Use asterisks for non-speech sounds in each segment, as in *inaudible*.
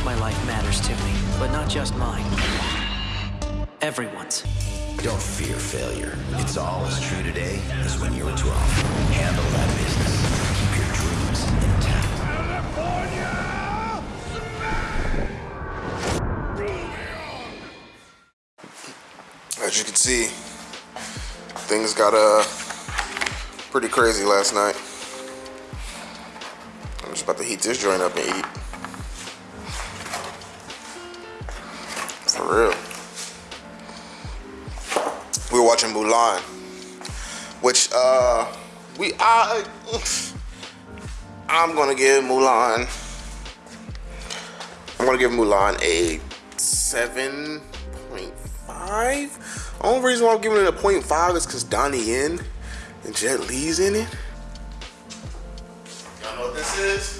course my life matters to me, but not just mine. Everyone's. Don't fear failure. It's all as true today as when you were 12. Handle that business. Keep your dreams intact. As you can see, things got uh pretty crazy last night. I'm just about to heat this joint up and eat. Real. We were watching Mulan, which uh we I I'm gonna give Mulan. I'm gonna give Mulan a seven point five. Only reason why I'm giving it a point five is because Donnie Yen and Jet Li's in it. Y'all know what this is?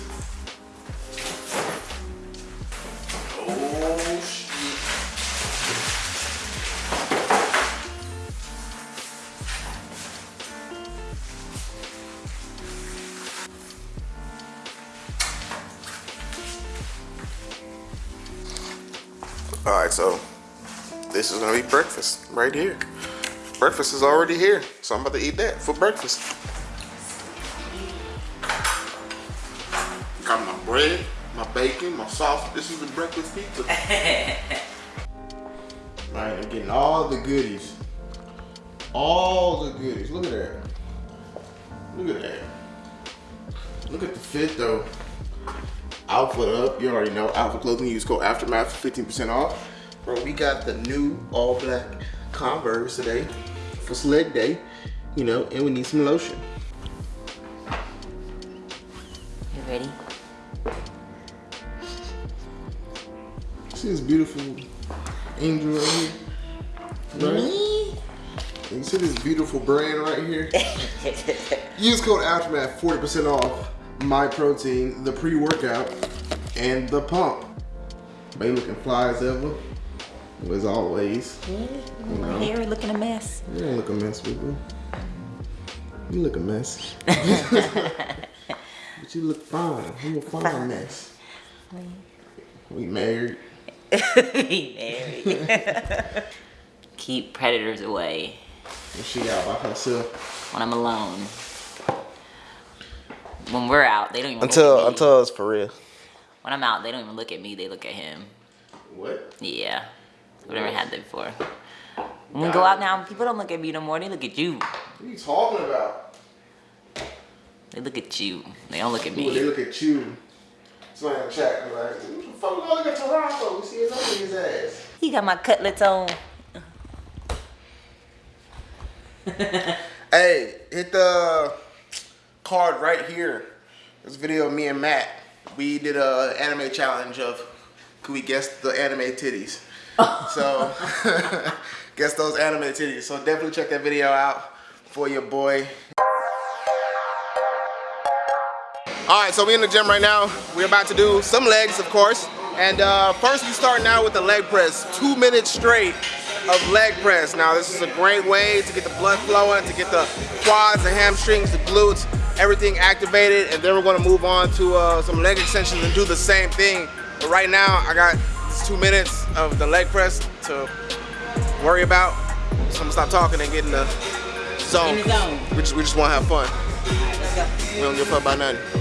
Gonna be breakfast right here. Breakfast is already here, so I'm about to eat that for breakfast. Got my bread, my bacon, my sauce. This is the breakfast pizza. *laughs* Man, I'm getting all the goodies. All the goodies. Look at that. Look at that. Look at the fit though. Outfit up. You already know. Outfit clothing. Use code Aftermath for 15% off. Bro, we got the new all black Converse today for sled day. You know, and we need some lotion. You ready? See this beautiful angel right here? Right? Me? You see this beautiful brand right here? *laughs* Use code Aftermath 40% off my protein, the pre-workout, and the pump. They looking fly as ever. As always. You know. Hair looking a mess. You don't look a mess, boo. You look a mess. *laughs* but you look fine. You a fine mess. We married. we married. *laughs* *laughs* Keep predators away And she out by herself. when I'm alone. When we're out, they don't even look Until at me. until it's for real. when I'm out, they don't even look at me. They look at him. What? Yeah, I've never had that before. When we go out now, people don't look at me no more. They look at you. What are you talking about? They look at you. They don't look at Ooh, they look at you. Somebody in chat like, the fuck look at Toronto? We see his his ass. He got my cutlets on. *laughs* Hey, hit the card right here. This video of me and Matt. We did a anime challenge of could we guess the anime titties? So *laughs* guess those anime titties. So definitely check that video out for your boy. All right, so we in the gym right now. We're about to do some legs, of course. And uh, first we start now with the leg press. Two minutes straight of leg press. Now this is a great way to get the blood flowing, to get the quads, the hamstrings, the glutes, everything activated. And then we're gonna move on to uh, some leg extensions and do the same thing. But right now I got this two minutes of the leg press to worry about. So I'm gonna stop talking and get in the zone. In the zone. We just, we just wanna have fun. Go. We don't give a fuck about nothing.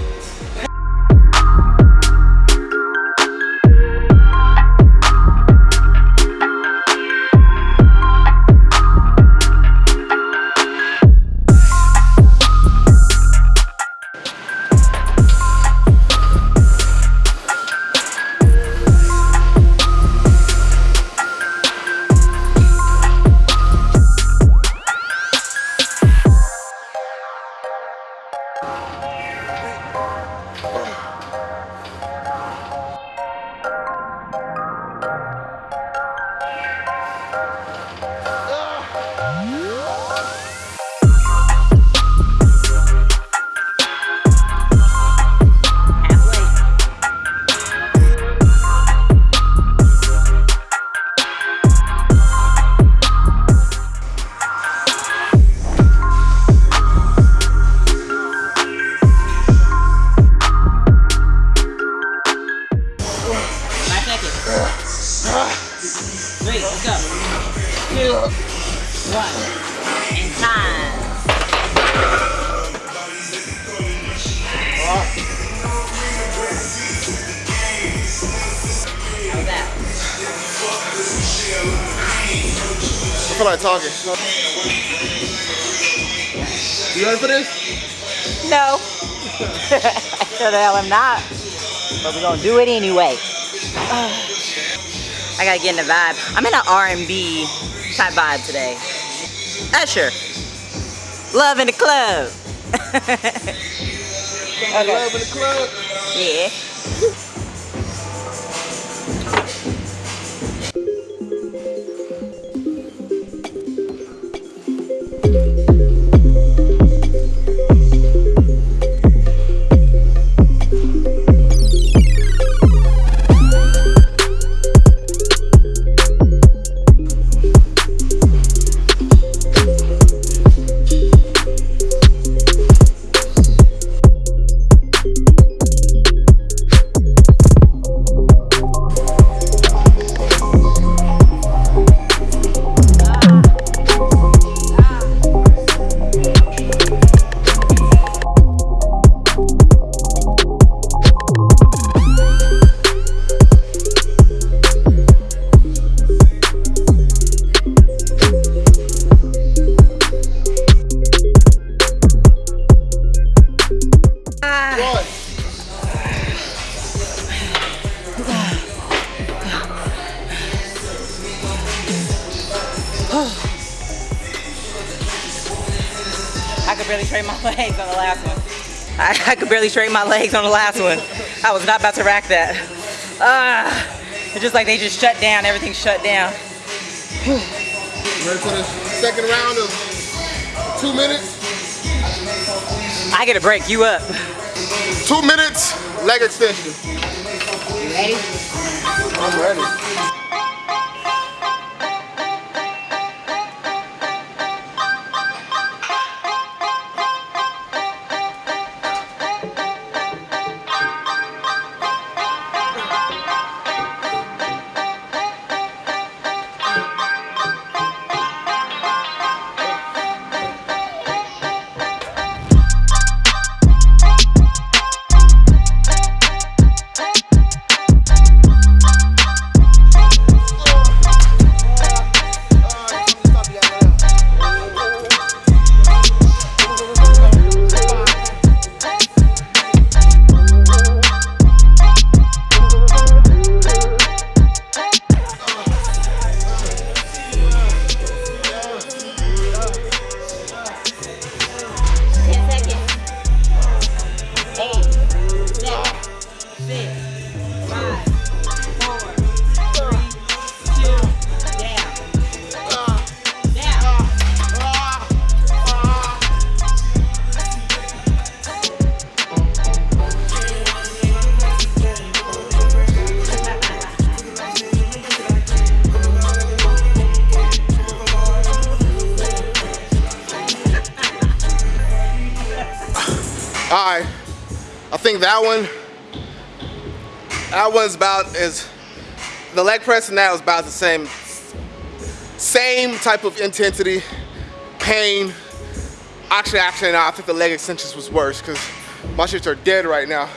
Feel like talking. You ready for this? No. *laughs* sure the hell I'm not. But we're gonna do it anyway. *sighs* I gotta get in the vibe. I'm in an R&B type vibe today. Usher. Love in the club. okay. *laughs* Love in the club. Yeah. Barely straighten my *laughs* legs on the last one. I, I could barely straighten my legs on the last one. I was not about to rack that. Ah, it's just like they just shut down. Everything shut down. Ready for the second round of two minutes? I get a break. You up? Two minutes, leg extension. You ready? I'm ready. That one, that one's about as, the leg press and that was about the same, same type of intensity, pain. Actually, actually, no, I think the leg extensions was worse because my shits are dead right now.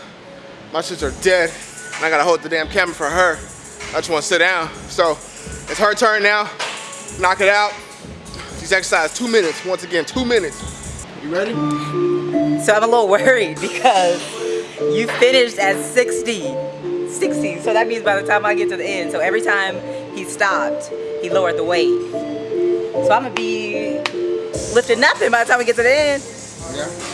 My shits are dead, and I gotta hold the damn camera for her. I just wanna sit down. So, it's her turn now, knock it out. She's exercised two minutes, once again, two minutes. You ready? So I'm a little worried because you finished at 60. 60. So that means by the time I get to the end, so every time he stopped, he lowered the weight. So I'm gonna be lifting nothing by the time we get to the end. Yeah.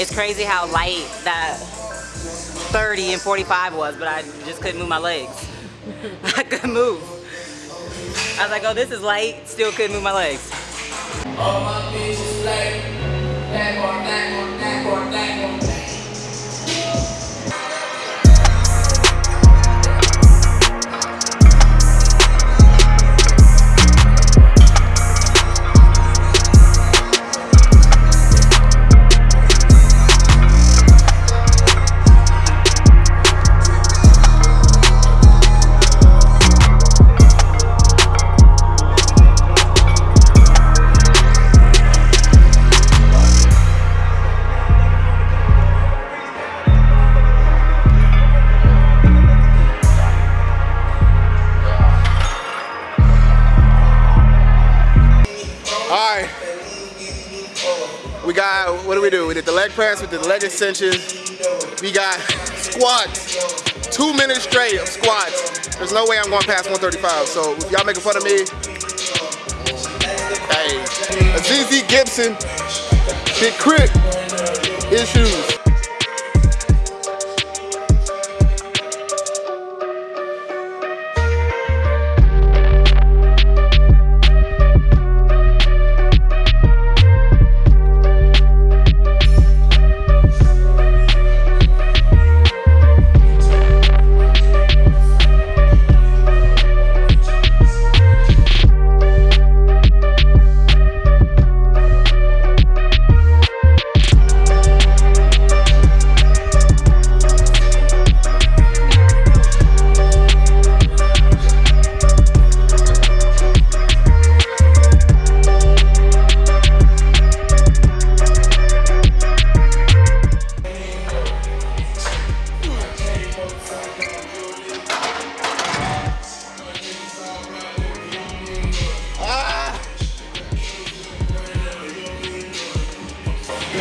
It's crazy how light that 30 and 45 was, but I just couldn't move my legs. *laughs* I couldn't move. I was like, oh, this is light, still couldn't move my legs. Press, we the leg extensions. We got squats. Two minutes straight of squats. There's no way I'm going past 135. So if y'all making fun of me, hey, ZZ Gibson, Big Crit, issues.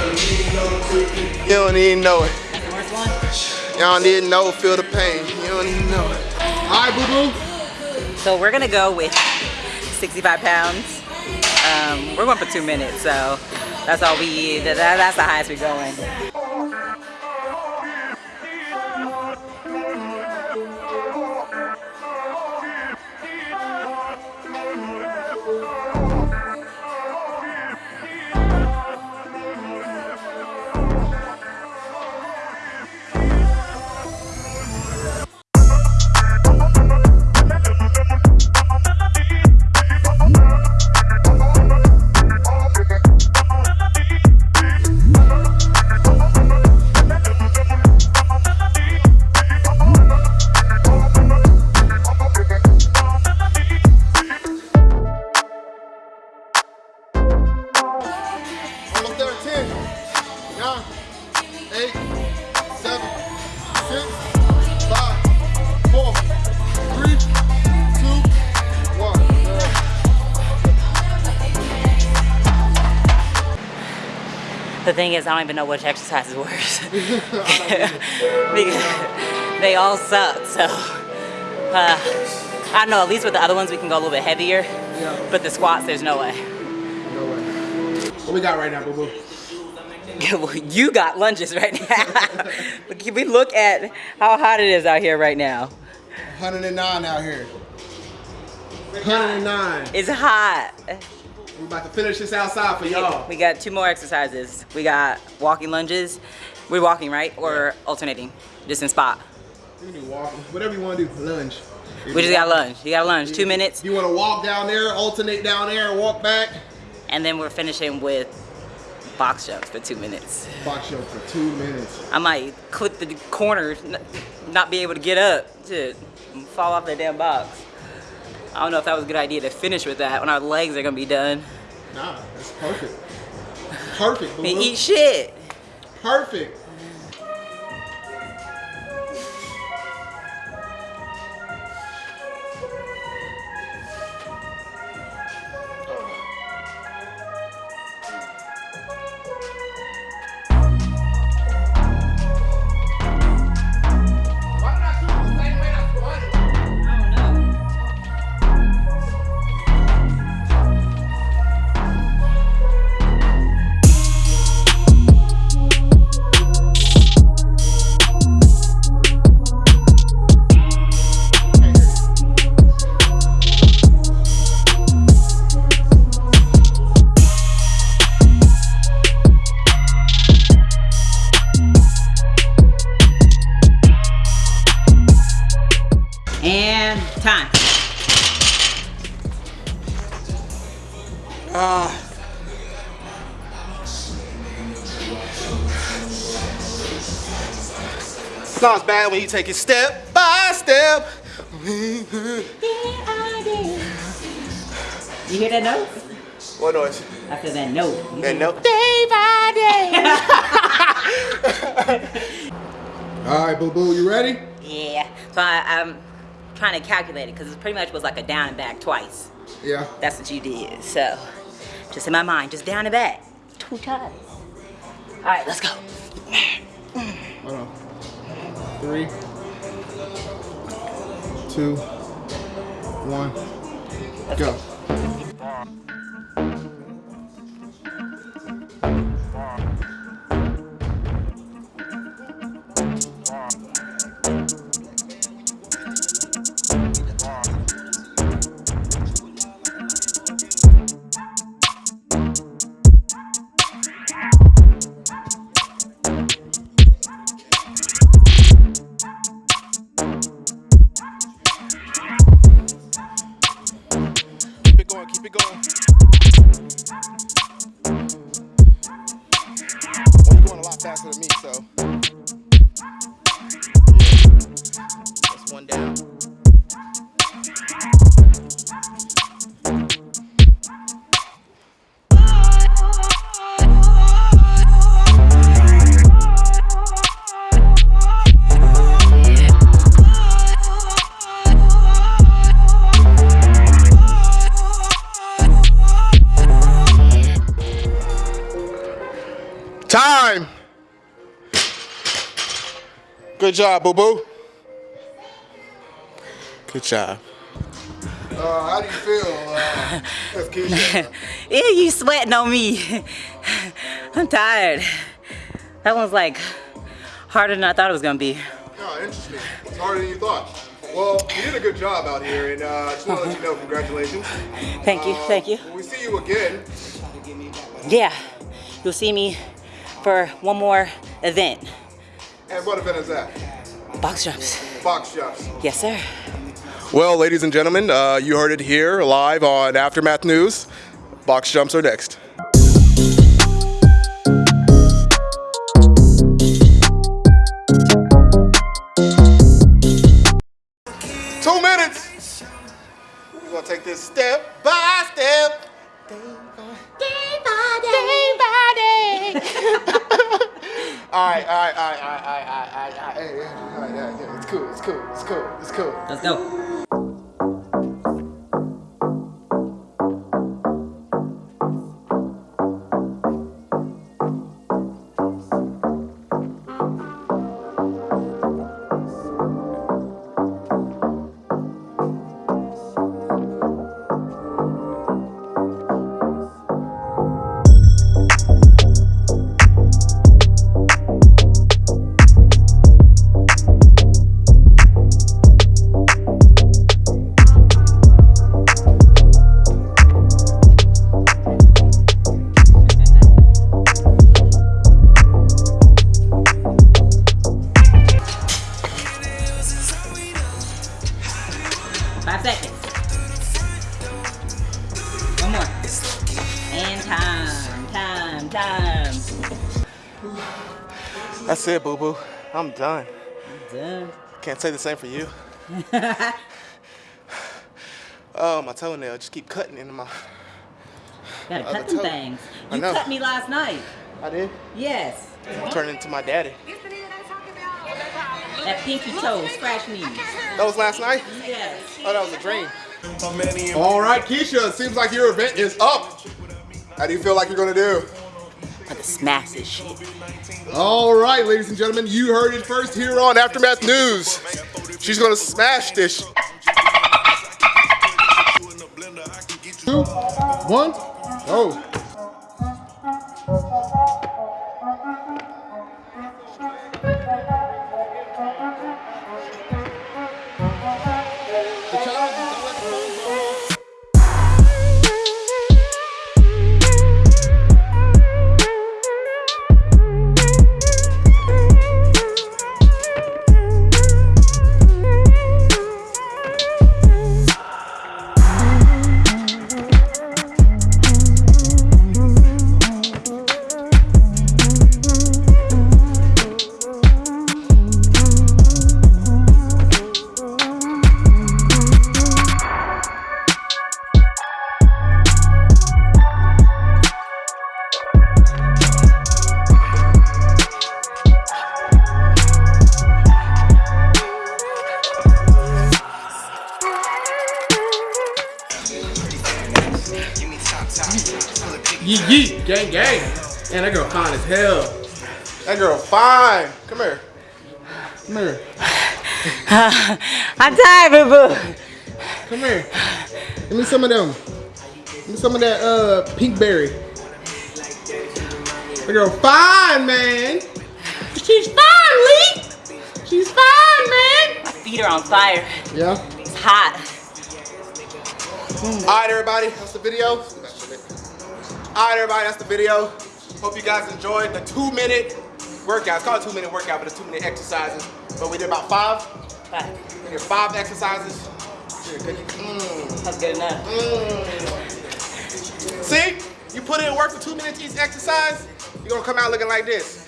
You don't even know it. You don't even know, feel the pain. You don't even know it. All right, boo-boo. So we're gonna go with 65 pounds. Um, we're going for two minutes, so that's all we, that, that's the highest we're going. Thing is, I don't even know which exercise is worse. *laughs* because they all suck, so. Uh, I don't know, at least with the other ones we can go a little bit heavier. Yeah. But the squats, there's no way. No way. What we got right now, boo-boo? *laughs* Well, you got lunges right now. Can *laughs* we look at how hot it is out here right now? 109 out here. 109. It's hot. We're about to finish this outside for y'all. We got two more exercises. We got walking lunges. We're walking, right? Or alternating, just in spot. You can do walk, whatever you want to do, lunge. We just got lunge. You got lunge, two minutes, You want to walk down there, alternate down there, and walk back. and then we're finishing with box jumps for two minutes. Box jump for two minutes. I might clip the corner, n- not be able to get up to fall off that damn box. I don't know if that was a good idea to finish with that when our legs are gonna be done. Nah, that's perfect. Perfect, I boo-boo. eat shit. Perfect. time. Ah. Uh. Sounds bad when you take it step by step. You hear that note? What noise? After that note. You that note? Day by day. All right, boo boo, you ready? Yeah. So I, um, trying to calculate it because it pretty much was like a down and back twice. Yeah. That's what you did. So just in my mind, just down and back. Two times. All right, let's go. Hold on. Three, two, one, go. Keep Faster than me, so. Good job, boo boo. Good job. Uh, how do you feel? Uh, *laughs* Yeah, you sweating on me. *laughs* I'm tired. That one's like harder than I thought it was gonna be. Oh, interesting. It's harder than you thought. Well, you did a good job out here, and uh, I just want to let you know, congratulations. Thank you, Uh, thank you. When we see you again, Yeah, you'll see me for one more event. And what event is that? Box jumps. Box jumps. Yes, sir. Well, ladies and gentlemen, uh, you heard it here live on Aftermath News. Box jumps are next. All right, all right, all right, all right, all right, all right, all right, all right, hey, yeah, all right, yeah, yeah, it's cool, it's cool, it's cool, it's cool. Let's go. It, boo boo. I'm done. Done. Can't say the same for you. *laughs* oh, my toenail just keep cutting into my. Gotta Other cut them toe. things. I You know. cut me last night. I did. Yes. Turn into my daddy. That pinky toe scratch me. That was last night. Yes. Oh, that was a dream. All right, Keisha. It seems like your event is up. How do you feel like you're gonna do? I'm gonna smash this shit. All right, ladies and gentlemen, you heard it first here on Aftermath News. She's gonna smash this. Two, one, go. Fine. Come here. Come here. *sighs* I'm tired, boo boo. Come here. Give me some of them. Give me some of that uh pink berry. That girl fine, man. She's fine, Lee. She's fine, man. My feet are on fire. Yeah. It's hot. All right, everybody, that's the video. All right, everybody, that's the video. Hope you guys enjoyed the two minute workout. It's called a two minute workout, but it's two minute exercises. But we did about five. But We did five exercises. Did a good- mm, that's good enough. mm. See, you put in work for two minutes each exercise, you're gonna come out looking like this.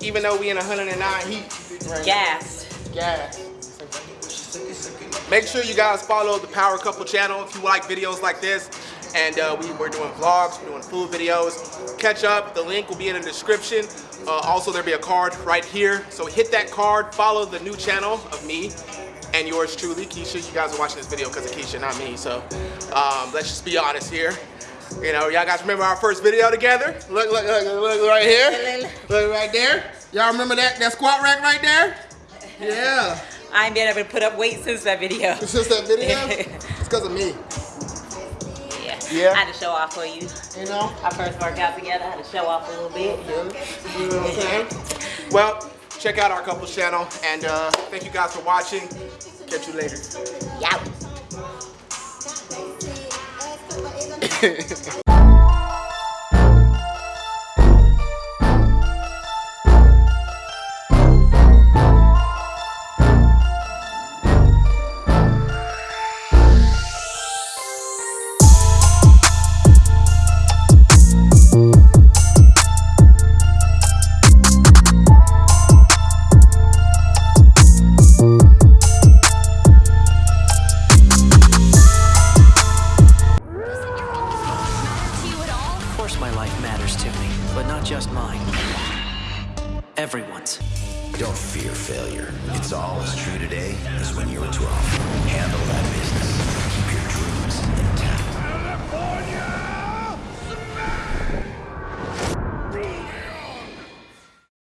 Even though we in 109 heat. Right? Gas. Gas. Make sure you guys follow the Power Couple channel if you like videos like this. And uh, we, we're doing vlogs, we're doing food videos. Catch up, the link will be in the description. Uh, also, there'll be a card right here. So hit that card, follow the new channel of me and yours truly, Keisha. You guys are watching this video because of Keisha, not me. So um, let's just be honest here. You know, y'all guys remember our first video together? Look, look, look, look right here. Look right there. Y'all remember that, that squat rack right there? Yeah. *laughs* I ain't been able to put up weight since that video. Just that video? *laughs* it's because of me. Yeah. Yeah. I had to show off for you. You know? Our first workout together, I had to show off a little bit. You know what I'm saying? Well, check out our couples channel and uh, thank you guys for watching. Catch you later. Yeah. *laughs*